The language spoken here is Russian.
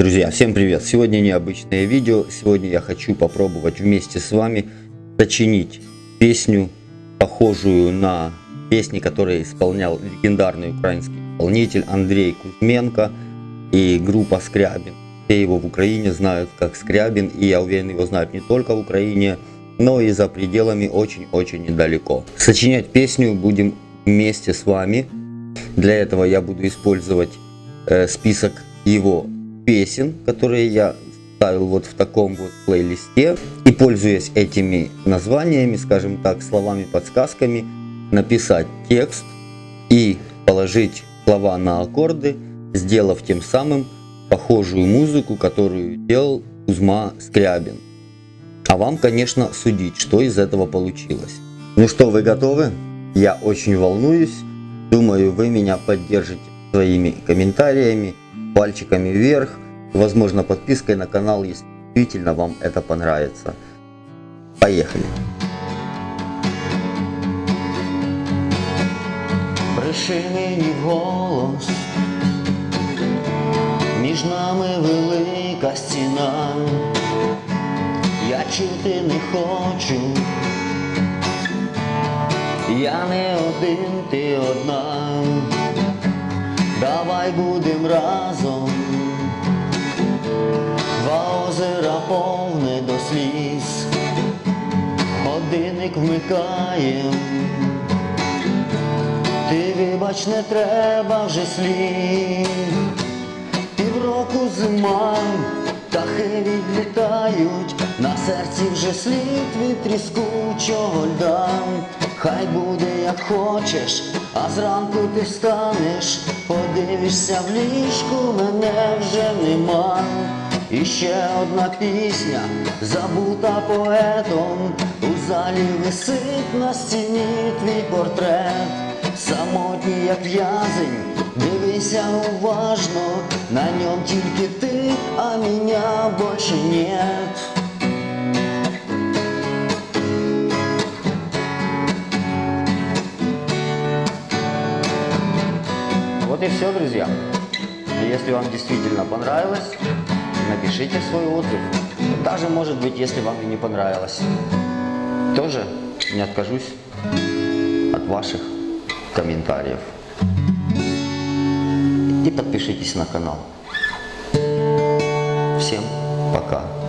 Друзья, всем привет! Сегодня необычное видео. Сегодня я хочу попробовать вместе с вами сочинить песню, похожую на песни, которые исполнял легендарный украинский исполнитель Андрей Кузьменко и группа Скрябин. Все его в Украине знают как Скрябин, и я уверен, его знают не только в Украине, но и за пределами очень-очень недалеко. Сочинять песню будем вместе с вами. Для этого я буду использовать э, список его песен, которые я ставил вот в таком вот плейлисте. И пользуясь этими названиями, скажем так, словами, подсказками, написать текст и положить слова на аккорды, сделав тем самым похожую музыку, которую делал Кузьма Скрябин. А вам, конечно, судить, что из этого получилось. Ну что, вы готовы? Я очень волнуюсь. Думаю, вы меня поддержите своими комментариями, пальчиками вверх, возможно подпиской на канал, если действительно вам это понравится. Поехали! Бреши мені в голос, між нами велика стіна, я чути не хочу, я не один, ти одна, Давай будем разом, два озера повне до сліз, годинник вмикаєм. Ти вибач, не треба вже слів, півроку зима, птахи відлітають, на серці вже слід від тріскучого льда. Хай буде як хочеш, а зранку ти встанеш, подивишся в ліжку, мене вже нема. І ще одна пісня, забута поетом, у залі висить на стіні твій портрет. Самотній як в'язень, дивися уважно, на ньому тільки ти, а меня больше нет. Вот и все, друзья. Если вам действительно понравилось, напишите свой отзыв. Даже, может быть, если вам и не понравилось, тоже не откажусь от ваших комментариев. И подпишитесь на канал. Всем пока.